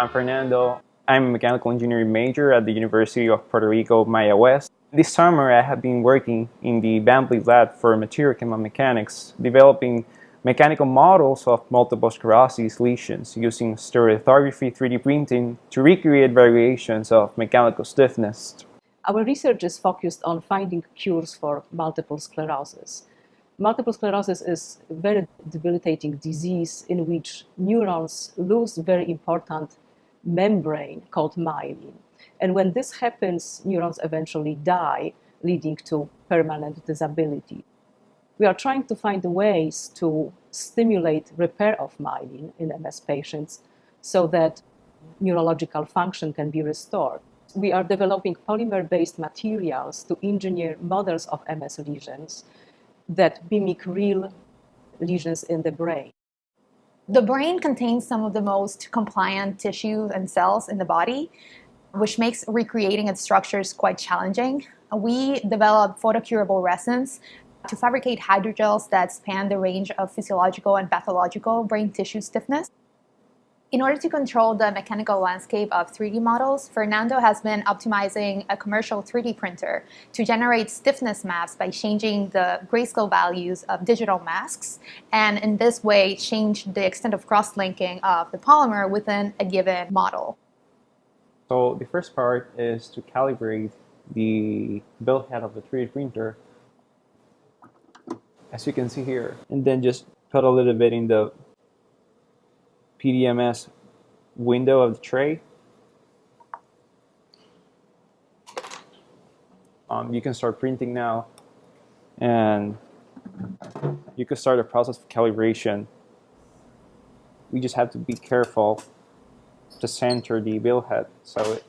I'm Fernando. I'm a mechanical engineering major at the University of Puerto Rico, Mayagüez. This summer I have been working in the Bambley lab for material mechanics, developing mechanical models of multiple sclerosis lesions using stereolithography 3D printing to recreate variations of mechanical stiffness. Our research is focused on finding cures for multiple sclerosis. Multiple sclerosis is a very debilitating disease in which neurons lose very important membrane called myelin. And when this happens, neurons eventually die, leading to permanent disability. We are trying to find ways to stimulate repair of myelin in MS patients so that neurological function can be restored. We are developing polymer-based materials to engineer models of MS lesions that mimic real lesions in the brain. The brain contains some of the most compliant tissues and cells in the body, which makes recreating its structures quite challenging. We developed photocurable resins to fabricate hydrogels that span the range of physiological and pathological brain tissue stiffness. In order to control the mechanical landscape of 3D models, Fernando has been optimizing a commercial 3D printer to generate stiffness maps by changing the grayscale values of digital masks, and in this way change the extent of cross-linking of the polymer within a given model. So the first part is to calibrate the build head of the 3D printer, as you can see here, and then just put a little bit in the PDMS window of the tray. Um, you can start printing now and you can start a process of calibration. We just have to be careful to center the build head so it,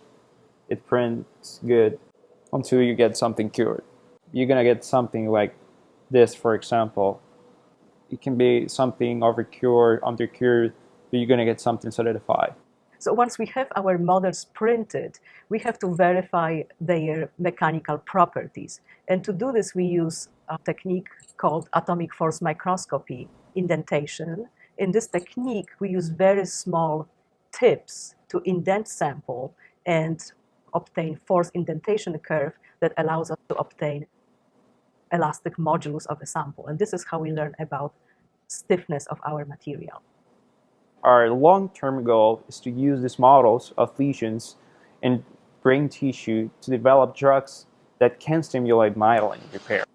it prints good until you get something cured. You're gonna get something like this, for example. It can be something over cured, under cured, you're going to get something solidified. So once we have our models printed, we have to verify their mechanical properties. And to do this, we use a technique called atomic force microscopy indentation. In this technique, we use very small tips to indent sample and obtain force indentation curve that allows us to obtain elastic modulus of a sample. And this is how we learn about stiffness of our material. Our long-term goal is to use these models of lesions in brain tissue to develop drugs that can stimulate myelin repair.